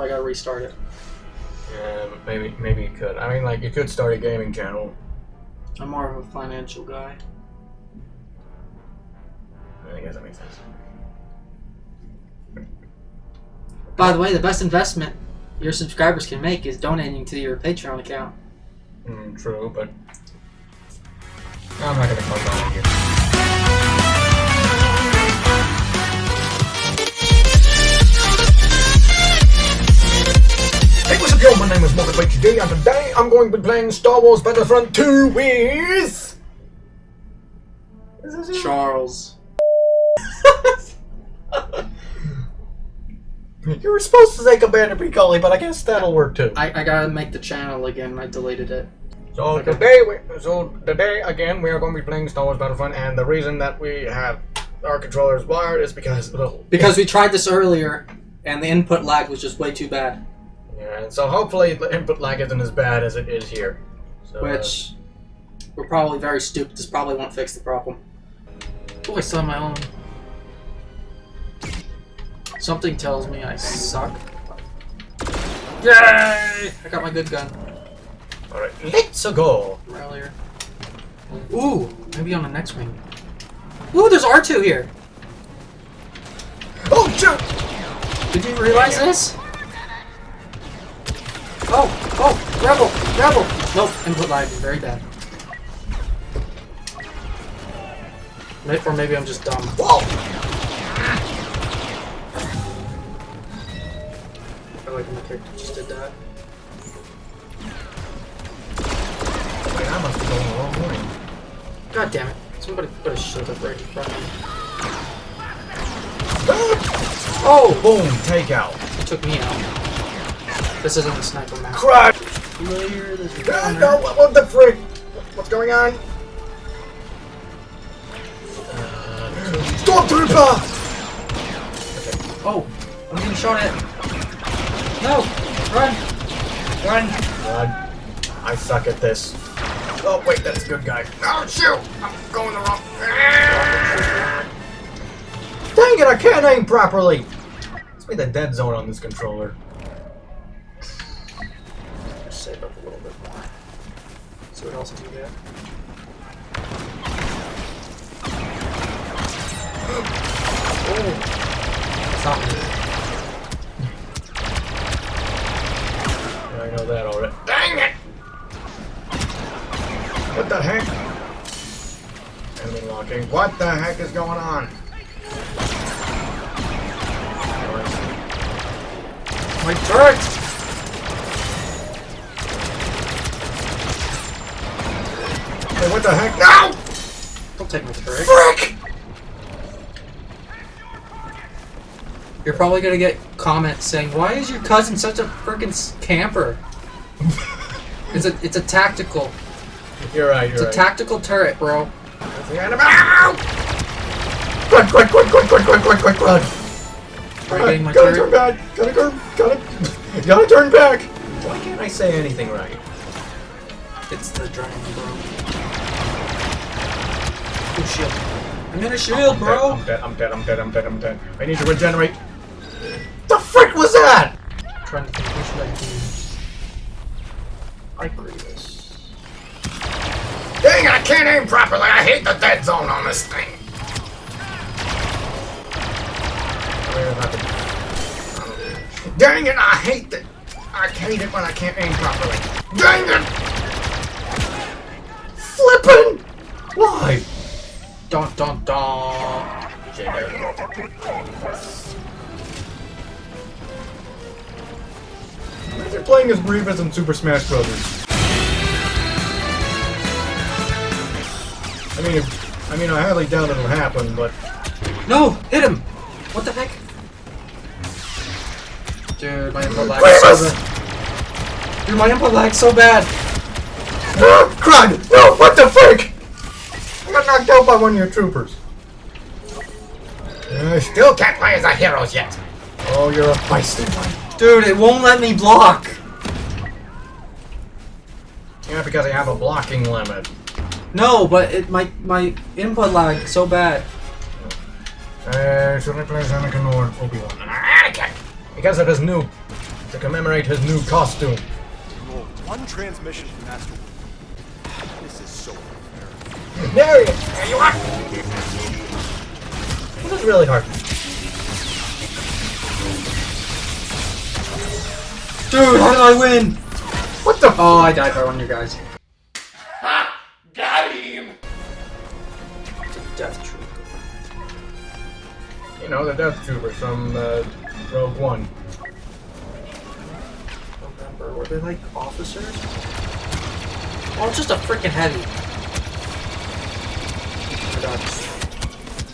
So I gotta restart it. Yeah, maybe maybe you could. I mean, like you could start a gaming channel. I'm more of a financial guy. I guess that makes sense. By the way, the best investment your subscribers can make is donating to your Patreon account. Mm, true, but I'm not gonna close on it yo? My name is Morgan HD, and today I'm going to be playing Star Wars Battlefront 2 with. Charles. You were supposed to say Commander Piccoli, but I guess that'll work too. I, I gotta make the channel again. I deleted it. So Okay. today, we, so today again, we are going to be playing Star Wars Battlefront, and the reason that we have our controllers wired is because well, Because we tried this earlier, and the input lag was just way too bad. Yeah, and so hopefully the input lag isn't as bad as it is here. So, uh, Which, we're probably very stupid. This probably won't fix the problem. Oh, I saw my own. Something tells me I suck. Yay! I got my good gun uh, all right, let's go. from earlier. Ooh, maybe on the next wing. Ooh, there's R2 here. Oh shoot! Did you realize this? Oh, oh, rebel, rebel. Nope, input lag very bad. May- Or maybe I'm just dumb. Whoa! I like when my character just did that. Wait, I must be going the wrong way. God damn it. Somebody put a shield up right in front of me. Oh, boom! Takeout. It took me out. This isn't a sniper map. Crud! Clear this Ah, no, what, what the frick? What's going on? Stormtrooper! Oh, I'm getting shot at. No! Run! Run! God, I suck at this. Oh wait, that's a good guy. Oh shoot! I'm going the wrong. Dang it! I can't aim properly. Let's make the dead zone on this controller. Save up a little bit more. See what else I can get. Oh! It's not me. Yeah, I know that already. Dang it! What the heck? Enemy locking. What the heck is going on? My turret! What the heck? No! Don't take my turret. Frick! You're probably gonna get comments saying, "Why is your cousin such a freaking camper?" it's a it's a tactical. You're right, It's you're a right. tactical turret, bro. That's the enemy. Quick, quick, quick, quick, quick, quick, quick, quick, quick. Are you getting my gotta turn back. Gotta go. Gotta. Gotta turn back. Why can't I say anything right? It's the dragon, bro. Oh shield! I'm in a shield, I'm bro. Dead, I'm dead. I'm dead. I'm dead. I'm dead. I need to regenerate. The frick was that? I'm trying to think which should I do. I agree this. Dang! I can't aim properly. I hate the dead zone on this thing. Dang it! I hate that. I hate it when I can't aim properly. Dang it! Flippin'! Why? Dun dun dun. They're playing as Grievous in Super Smash Bros. I mean, I mean, I highly doubt it'll happen, but No! Hit him! What the heck? Dude, my input lag so bad. Dude, my input lag so bad. Ah, crud! No, what the frick? I got knocked out by one of your troopers. I still can't play as a heroes yet. Oh, you're a feisty one. Dude, it won't let me block. Yeah, because I have a blocking limit. No, but it my my input lag so bad. Uh, should I play as Anakin or Obi-Wan? Anakin! Because of his new to commemorate his new costume. One transmission from Master. There, he is. there you are. This is really hard. Dude, how did I win? What the? Oh, I died by one of your guys. Got him! Death Trooper. You know the Death Trooper from uh, Rogue One. Remember, were they like officers? Oh, it's just a freaking heavy. My god.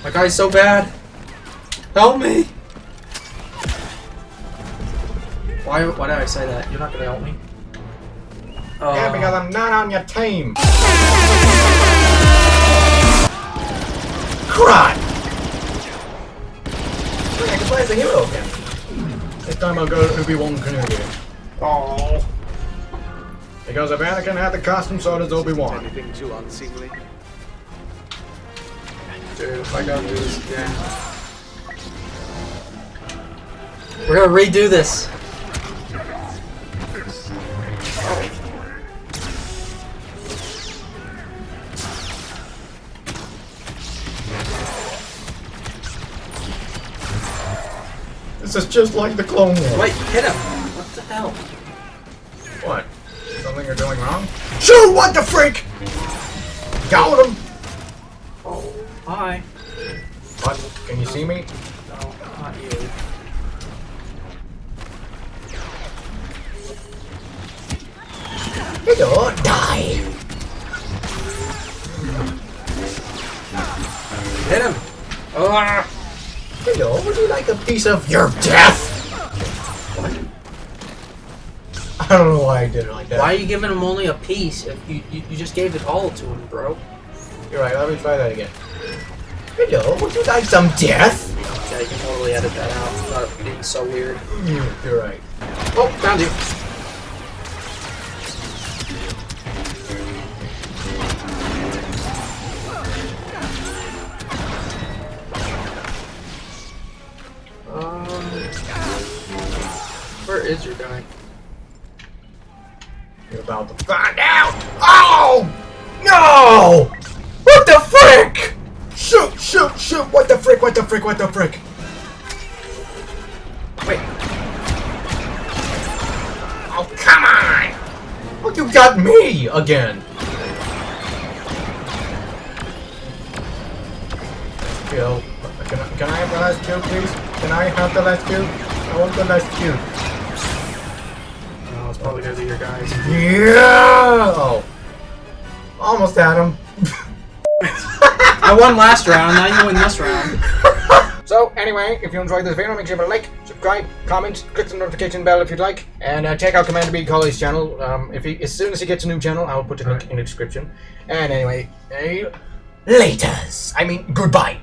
My guy's so bad. Help me! Why, why did I say that? You're not gonna help me? Oh. Yeah, uh, because I'm not on your team. Cry! Hey, I can play as a hero again. This time I'll go Obi-Wan Kenobi. Oh. Because if Anakin had the costume, so does Obi-Wan. Anything too unseemly? Dude, if I gotta do this again. We're gonna redo this. This is just like the Clone Wars. Wait, hit him! What the hell? What? Something you're doing wrong? Shoot! What the freak? Got him! Hi. What? Can you see me? No, not you. Hello, die! Hit him! Ah! Hello, would you like a piece of your death? I don't know why I did it like that. Why are you giving him only a piece if you, you, you just gave it all to him, bro? You're right, let me try that again. Hello, would you like some death? Yeah, you can totally edit that out without being so weird. Mm, You're right. Oh, found you. Um, where is your guy? You're about to find out! Oh! No! What the frick? Shoot, shoot! What the frick, what the frick, what the frick? Wait, Oh, come on! Oh, you got me again! Yo, can I, can I have the last kill, please? Can I have the last kill? I want the last kill. no, it's probably gonna be your guys. Yeah! Oh. Almost had him. I won last round, now you win this round. So, anyway, if you enjoyed this video, make sure to like, subscribe, comment, click the notification bell if you'd like, and uh, check out Commander B. Colley's channel. Um, if he, as soon as he gets a new channel, I'll put the link in the description. And anyway, uh, laters. I mean, goodbye.